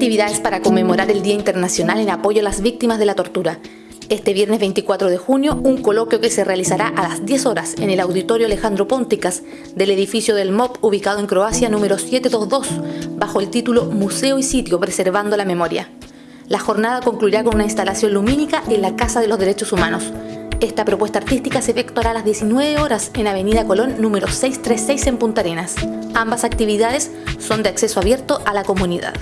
actividades para conmemorar el Día Internacional en apoyo a las víctimas de la tortura. Este viernes 24 de junio, un coloquio que se realizará a las 10 horas en el Auditorio Alejandro Pónticas del edificio del MOP ubicado en Croacia número 722, bajo el título Museo y Sitio Preservando la Memoria. La jornada concluirá con una instalación lumínica en la Casa de los Derechos Humanos. Esta propuesta artística se efectuará a las 19 horas en Avenida Colón número 636 en Punta Arenas. Ambas actividades son de acceso abierto a la comunidad.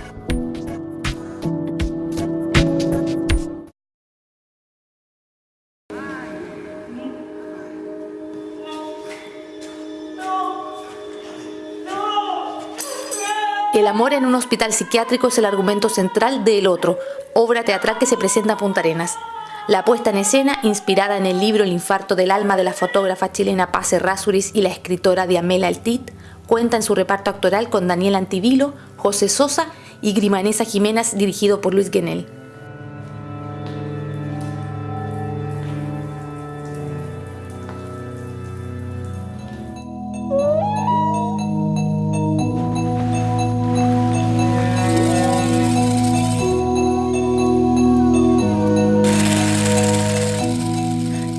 El amor en un hospital psiquiátrico es el argumento central de El Otro, obra teatral que se presenta a Punta Arenas. La puesta en escena, inspirada en el libro El infarto del alma de la fotógrafa chilena Paz Errázuriz y la escritora Diamela Altit, cuenta en su reparto actoral con Daniel Antivilo, José Sosa y Grimanesa Jiménez dirigido por Luis Guenel.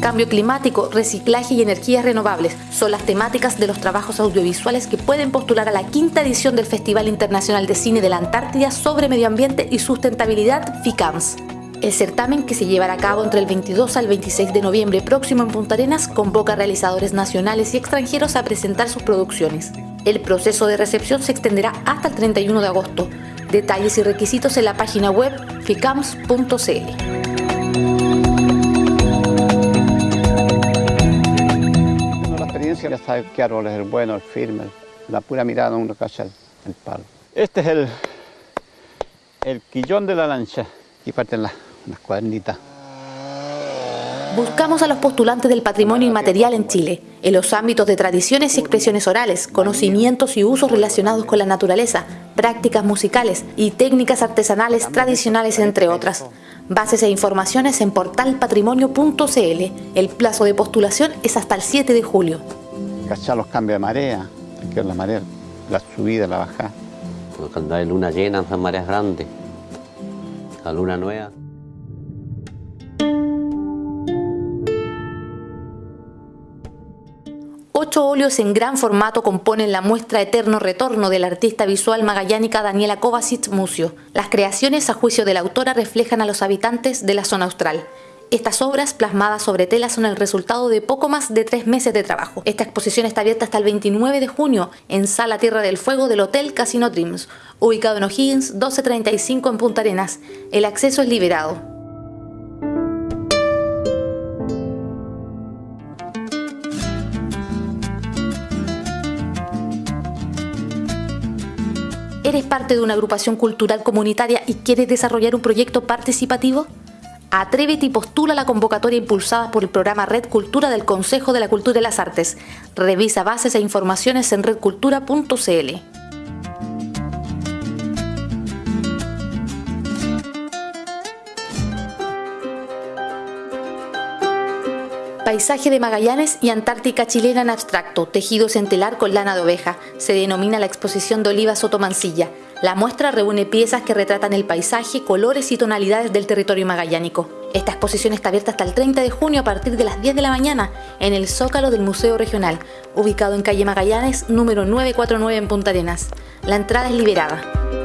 Cambio climático, reciclaje y energías renovables son las temáticas de los trabajos audiovisuales que pueden postular a la quinta edición del Festival Internacional de Cine de la Antártida sobre Medio Ambiente y Sustentabilidad FICAMS. El certamen, que se llevará a cabo entre el 22 al 26 de noviembre próximo en Punta Arenas, convoca a realizadores nacionales y extranjeros a presentar sus producciones. El proceso de recepción se extenderá hasta el 31 de agosto. Detalles y requisitos en la página web ficams.cl. ya sabe qué árbol es el bueno, el firme, la pura mirada uno cacha el, el palo. Este es el, el quillón de la lancha y parten las, las cuadernitas. Buscamos a los postulantes del patrimonio inmaterial en Chile, en los ámbitos de tradiciones y expresiones orales, conocimientos y usos relacionados con la naturaleza, prácticas musicales y técnicas artesanales tradicionales, entre otras. Bases e informaciones en portalpatrimonio.cl. El plazo de postulación es hasta el 7 de julio cachar los cambios de marea, que es la marea, la subida, la bajada. Cuando hay luna llena son mareas grandes, la luna nueva. Ocho óleos en gran formato componen la muestra Eterno Retorno del artista visual magallánica Daniela Kovacic Mucio. Las creaciones, a juicio de la autora, reflejan a los habitantes de la zona austral. Estas obras plasmadas sobre tela son el resultado de poco más de tres meses de trabajo. Esta exposición está abierta hasta el 29 de junio en Sala Tierra del Fuego del Hotel Casino Dreams, ubicado en O'Higgins 1235 en Punta Arenas. El acceso es liberado. ¿Eres parte de una agrupación cultural comunitaria y quieres desarrollar un proyecto participativo? Atrévete y postula la convocatoria impulsada por el programa Red Cultura del Consejo de la Cultura y las Artes. Revisa bases e informaciones en redcultura.cl. Paisaje de Magallanes y Antártica chilena en abstracto, tejidos en telar con lana de oveja. Se denomina la exposición de Oliva Sotomancilla. La muestra reúne piezas que retratan el paisaje, colores y tonalidades del territorio magallánico. Esta exposición está abierta hasta el 30 de junio a partir de las 10 de la mañana en el Zócalo del Museo Regional, ubicado en calle Magallanes número 949 en Punta Arenas. La entrada es liberada.